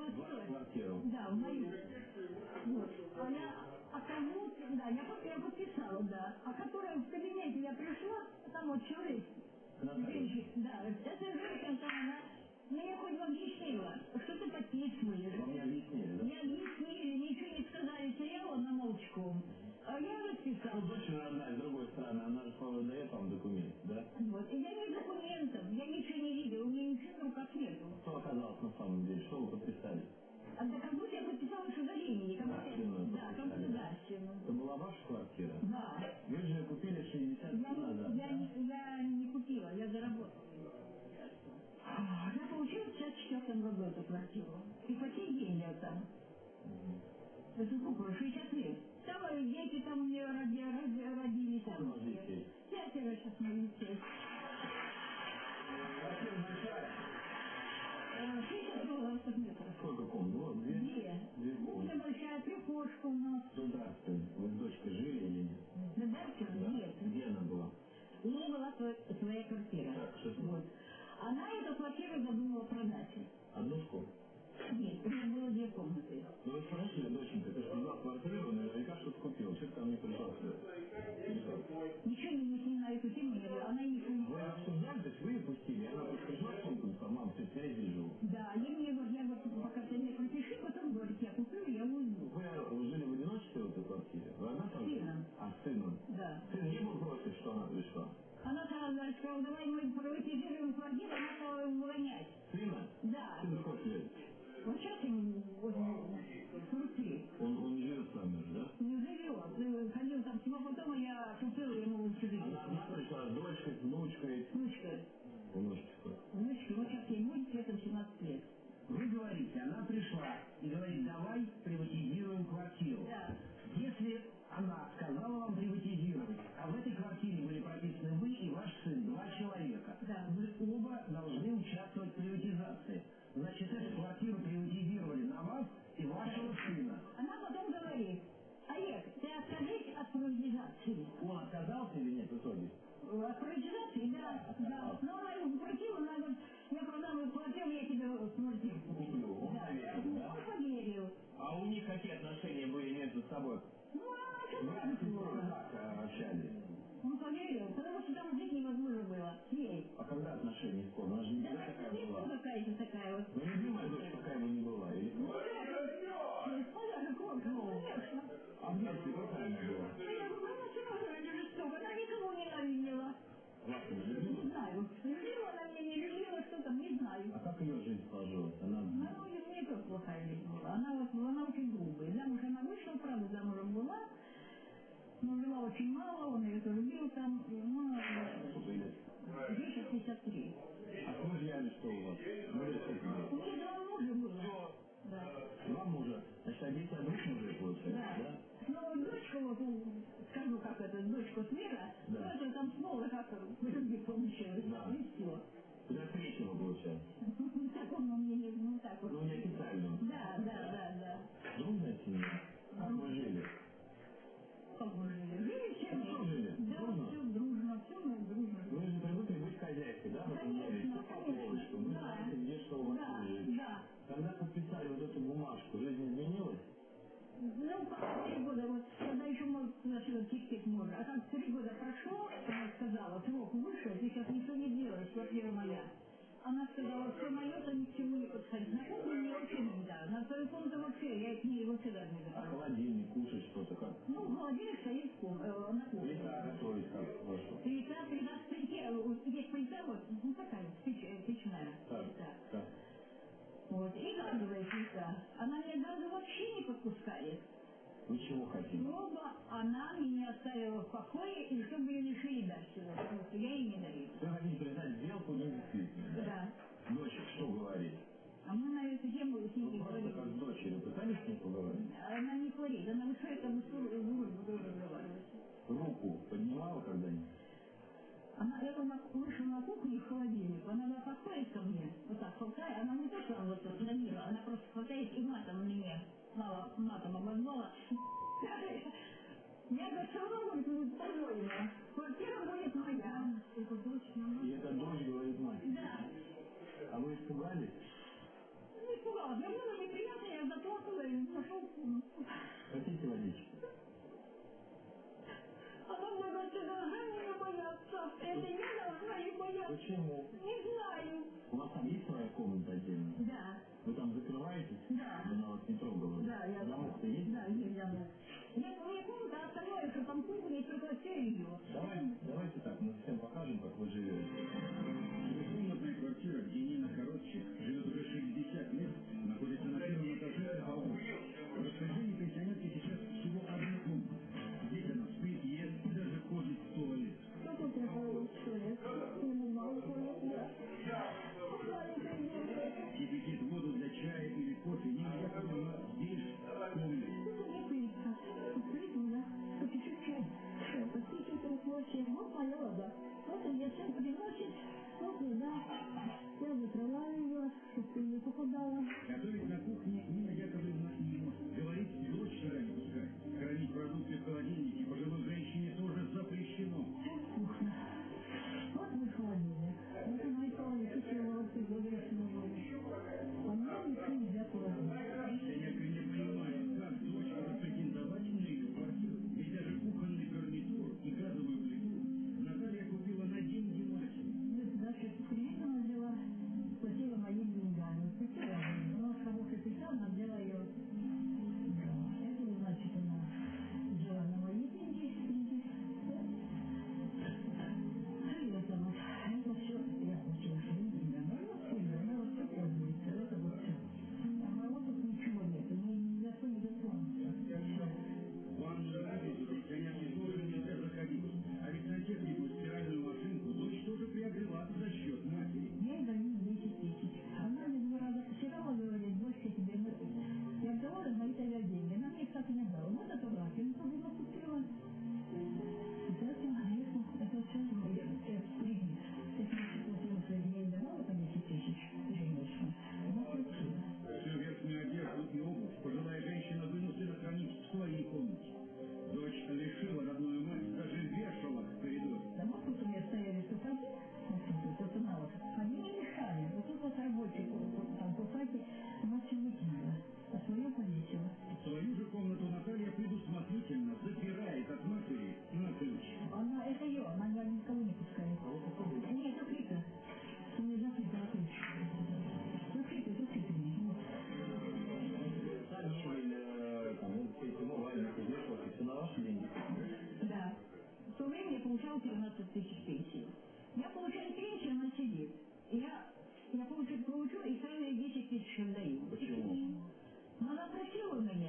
Ну, я Вашу квартиру. Да, в мою. Вот. А я, а кому, да, я, под- я подписала, да. А которая в кабинете я пришла, там вот человек, женщина, да, эта женщина, она мне хоть бы объяснила, что ты подписываешь. Вам не объяснили, да? Не объяснили, ничего не сказали, стояла на молчком. А я Ну, расписала. дочь родная, с другой стороны, она же дает вам документ, квартира? Да. Вы же купили 60 Я, лет назад, я, не, я не купила, я заработала. Я получила в 54 году эту квартиру. И по сей день я там. Это сколько? 60 лет. Там дети там у меня роди, роди- родились. Там? Пятеро сейчас моих детей. Э, 60 квадратных метров. Сколько комнат? Две? Прихожка у нас. До Дарствен. Вы с дочкой жили или нет? На даче? Нет. Где она была? У нее была своя, своя квартира. Так, что ней? Вот. Она эту квартиру задумала продать. Однушку? Нет, у нее было две комнаты. Ну вы спросили, доченька, ты же продал квартиру, наверняка что-то купил. Что ты ко мне как? Ничего сразу говорит, мы приватизируем квартиру, стала его выгонять. Сына? Да. Сын сколько лет? Вот сейчас ему вот, 43. Он, он не живет с вами уже, да? Не живет. Э, Ходил там всего потом, я купила ему общежитие. Она одна пришла с дочкой, с внучкой. Откажись от приватизации. Он отказался или нет в итоге? От приватизации, да, да. Но она ему запретила, она говорит, я продам эту квартиру, я тебе квартиру куплю. Куплю. Он Да. поверил, да? Он поверил. А у них какие отношения были между собой? Ну, а Вы плохо? как э, общались? Он поверил, потому что там жить невозможно было. С ней. А когда отношения исполнились? Она же не Да, такая была. какая-то такая вот. Жила очень мало, он ее тоже любил там, ну, Сколько лет? ей сейчас 53. А с мужьями что у вас? Мужья сколько У лет? нее два мужа было. Да. Два мужа. Значит, а от двух мужей получается, Да. да? Ну, дочка, вот, ну, скажу, как это, дочка Свера, Да. ну, это там снова как в любви три года, вот, когда еще может сюда терпеть можно. А там три года прошло, она сказала, срок вышел, ты сейчас ничего не делаешь, квартира моя. Она сказала, все мое, то ни к чему не подходит. На кухню мне вообще нельзя. На свою комнату вообще, я к ней вообще даже не А захожу. холодильник, кушать что-то как? Ну, холодильник стоит в ком- э, на кухне. Плита готовить как хорошо. Плита, плита в плите, есть плита, вот, ну такая, э, печная Так, плита. так. Вот, и газовая плита. Она меня газу вообще не подпускает. Вы чего хотите? Чтобы она меня оставила в покое, и чтобы ее не шили дальше, потому что я ей не даю. Вы хотите признать сделку ну, недействительной? Да. да. Дочек, что говорить? А мы на эту тему с ней ну, не говорили. как с дочерью пытались с ней поговорить? Она не говорит, она вышает, а мы будем разговаривать. Руку поднимала когда-нибудь? Она, я вышла на кухню в холодильник, она меня подходит ко мне, вот так толкает, она не то, что а вот, знаете? Да. Она вас не трогала. Да, я... Замок-то есть? Да, есть замок. Нет, ну, у меня комната, а что там кухня, и только все ее. Давай, давай Mm.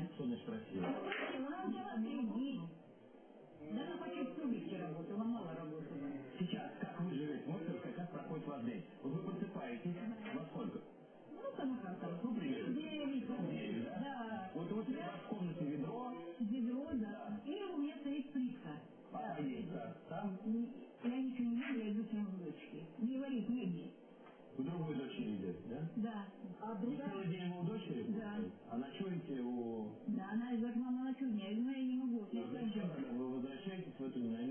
никто не спросил. А да она почти в работала, мало работала. Сейчас, как вы живете? Мой как как проходит ваш день? Вы просыпаетесь во сколько? Ну, там как там. Ну, примерно. Девять. Девять, да? Да. Вот у тебя в комнате ведро. Ведро, да. И у меня стоит плитка. А, да. да. Там? Я ничего не ем, я иду своему дочке. Не варить негде. У другой дочери идет, да? Да. А другая... Целый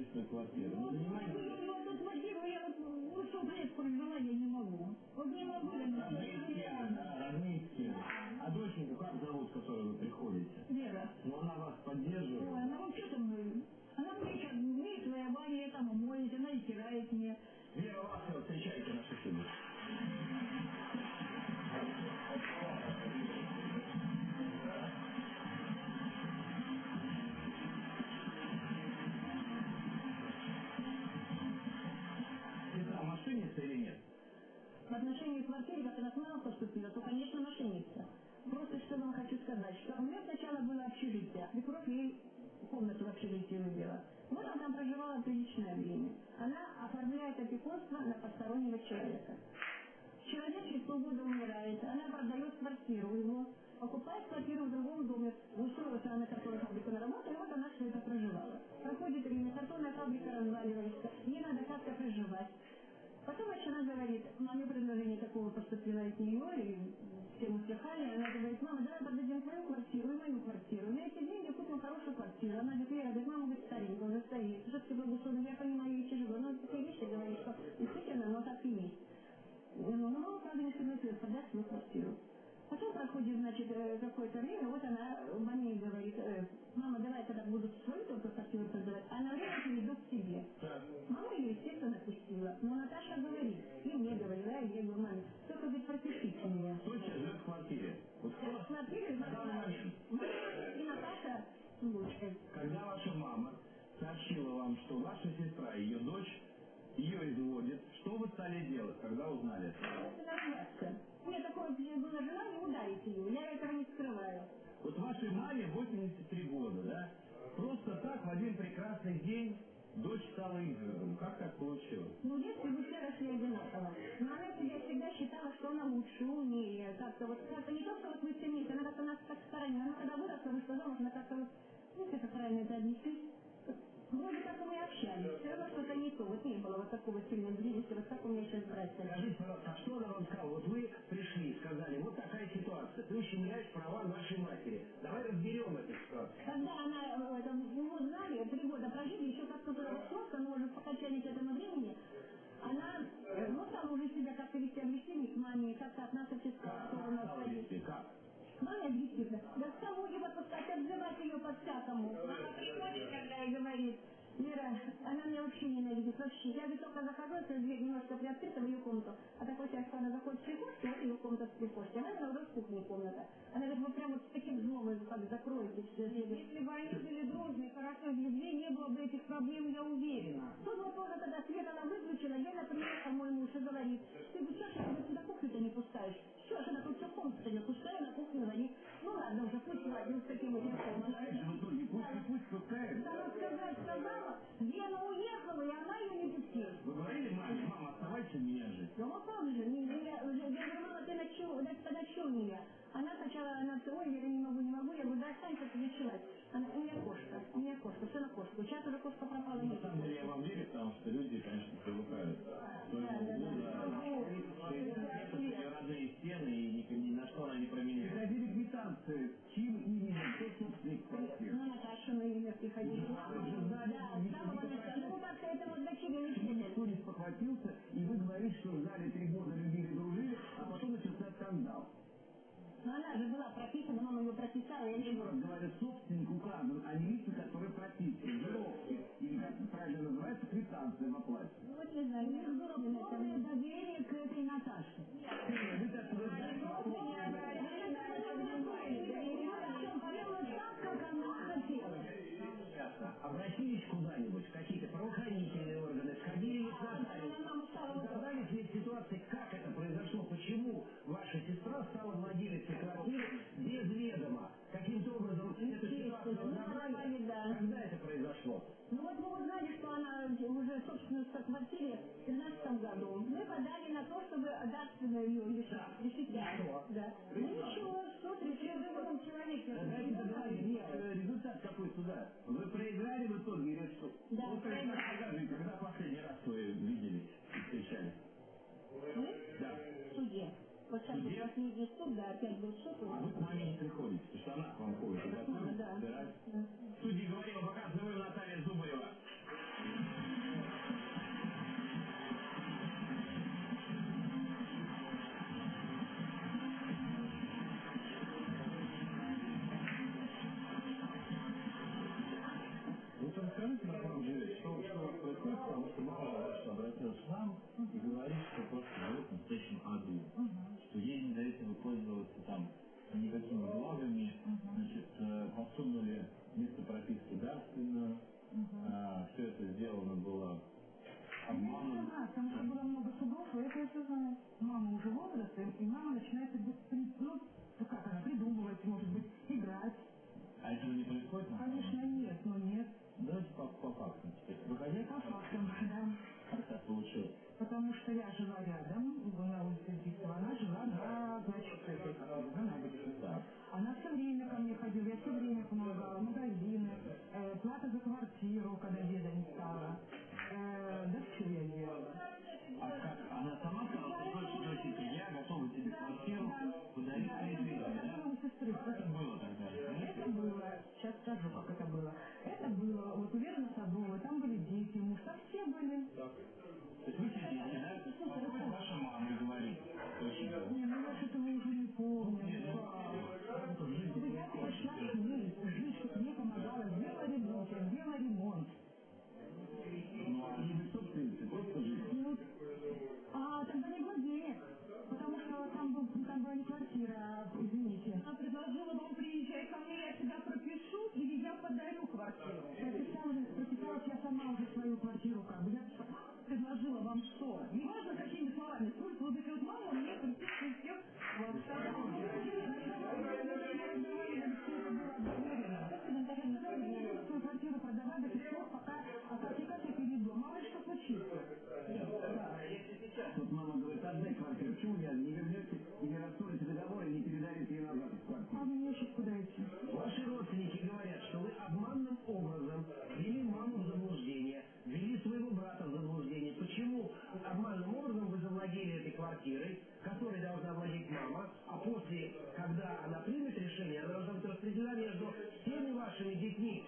единственная квартира. Ну, единственную ну, квартиру я вот ушел в лес прогнала, я не могу. Вот не могу я ну, ничего. нужно делать. Вот она там проживала приличное время. Она оформляет опекунство на постороннего человека. Человек через полгода умирает, она продает квартиру его, покупает квартиру в другом доме, устроилась она на которой фабрику работу, и вот она все это проживала. Проходит время, картонная фабрика разваливается, ей надо как-то проживать. Потом еще она говорит, маме предложение такого поступило от нее, и все услыхали, она говорит, мама, давай продать свою квартиру. Потом проходит, значит, э, какое-то время, вот она маме говорит, э, мама, давай тогда буду свою только квартиру продавать, а на время перейду к тебе. Так. Мама ее, естественно, пустила. Но Наташа говорит, и мне говорила, и я говорю, маме, только, говорит, пропишите меня. Кто сейчас живет в квартире? Вот кто? В квартире, На данный момент. Мама и Наташа Лучка. Когда ваша мама сообщила вам, что ваша сестра, ее дочь, ее изводит, что вы стали делать, когда узнали? Наживаться. У меня такое было желание ударить ее, я этого не скрываю. Вот вашей маме 83 года, да? Просто так в один прекрасный день дочь стала изводом. Как так получилось? Ну, в детстве мы все росли одинаково. Но она себя всегда считала, что она лучше, умнее. Как-то вот, как-то не то, что вот мы вместе, она как-то нас так сторонила. Она когда выросла, вышла замуж, она как-то вот, ну, как это правильно это объяснить? Вроде как мы и общались, все равно что-то не то. Вот не было вот такого сильной близости, вот как у меня сейчас братья. Скажите, пожалуйста, а что она вам сказала? Вот вы пришли, сказали, вот такая ситуация, ты ущемляешь права нашей матери. Давай разберем эту ситуацию. Когда она, э, это, мы узнали, три года прожили, еще как-то вошло, но уже покачались этому времени, она, э, ну, стала уже себя как-то вести обращение к маме, как-то от нас сторону Как стала отходить. Как? Маме объяснительно. Да к тому же выпускать, обзывать ее. Мама приходит, когда и говорит, Вера, она меня вообще ненавидит, вообще. Я говорит, только захожу, если дверь немножко приоткрыта в ее комнату. А такой сейчас, когда она заходит в прихожку, вот ее комната в прихожке. Она уже в кухне комната. Она говорит, вы прям вот с таким злом как закроете все. Если бы они были дружны, хорошо, в любви не было бы этих проблем, я уверена. Тут вот тоже тогда свет она выключила, Гена приехал мой муж и говорит, ты бы что ж ты сюда кухню-то не пускаешь? Что ж она тут все комната не пускаю, на кухню говорит, ну ладно уже, пусть ладно, с таким этим словом. Знаешь, в итоге пусть и пусть пускает. Она сказать Гена уехала, и она ее не пустила. Вы говорили маме, мама, оставайся у меня жить? Ну вот как же, я, я говорю, мама, ты тогда что у меня? Она сначала, она ой, я не скандал. Но она же была прописана, мама ее прописала, я не раз говорю, собственник указан, а не лица, которые прописаны, жировки, или как правильно называется, квитанция в оплате. Ну, вот не знаю, не было полное доверие суда? Вы проиграли в итоге или что? Да, есть, проиграли. скажите, когда последний раз вы виделись и встречались? Мы Да. в суде. Вот сейчас был последний суд, да, опять был суд. э, плата за квартиру, когда деда за свою квартиру как бы. Я предложила вам что? Неважно, какими словами. Пусть вот эти вот мама мне присутствует всех во всяком. Квартиру продала до тех пор, пока сертификаты перейду. Мало что случится. Тут мама говорит, отдай квартиру. Почему я не вернете, не расторите договор и не передарите ее назад в квартиру? А Обманным образом вы завладели этой квартирой, которой должна владеть мама, а после, когда она примет решение, она должна быть распределена между всеми вашими детьми?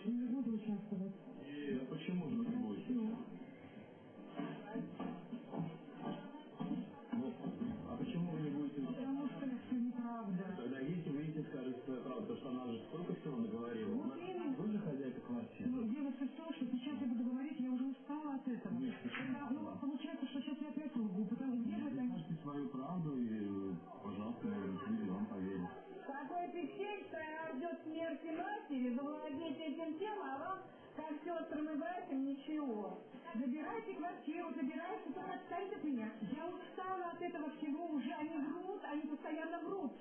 Свою правду и, пожалуйста, люди вам поверят. Такой пищель, что ждет смерти матери, завладеть этим тем, а вам, как сестрам и братьям, ничего. Забирайте квартиру, забирайте, только отстаньте от меня. Я устала от этого всего уже. Они врут, они постоянно врут.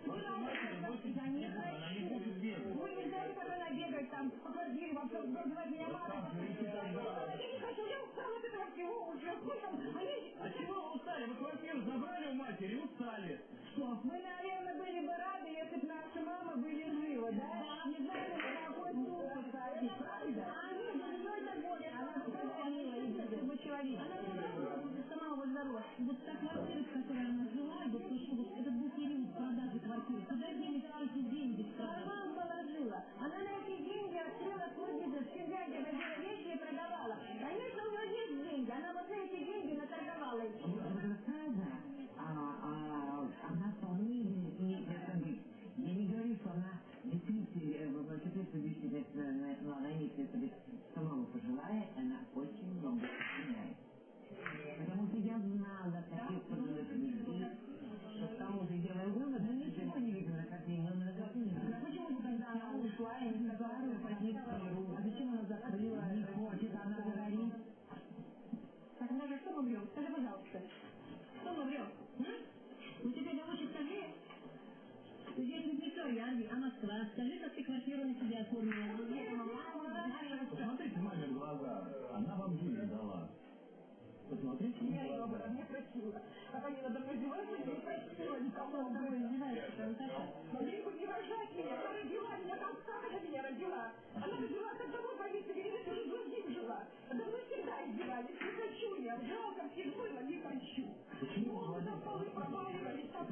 Здесь ведь не Красноярье, а Москва. Скажи, как ты квартиру на себя оформила. Посмотрите маме в глаза. Она вам жизнь дала. Посмотрите в Я ее глаза. не просила. Как они надо мной издеваются, я не просила никого об этом. Могли бы не рожать меня, она родила меня, там как она меня родила? Она родила, как домой ты же с другим жила. Надо мной всегда издевались, не хочу я, жалко всех было, не хочу. Почему Ну, там полы проваливались, там,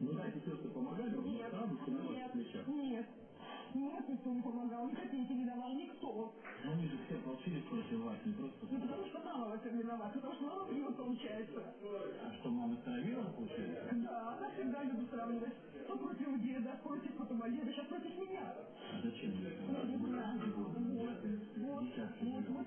Ну, знаете, сестры помогали вам, но Нет, сразу все на нет, плечах. нет. Нет, никто не помогал, ни копейки не давал, никто. Но они же все ополчились против вас, не просто... Ну, потому что мама в этом виновата, потому что мама врет, получается. А что, мама стравила, получается? Да, она всегда любит сравнивать. То против деда, против потом а деда, сейчас против меня. А зачем? Ну, не знаю. Вот, вот, вот,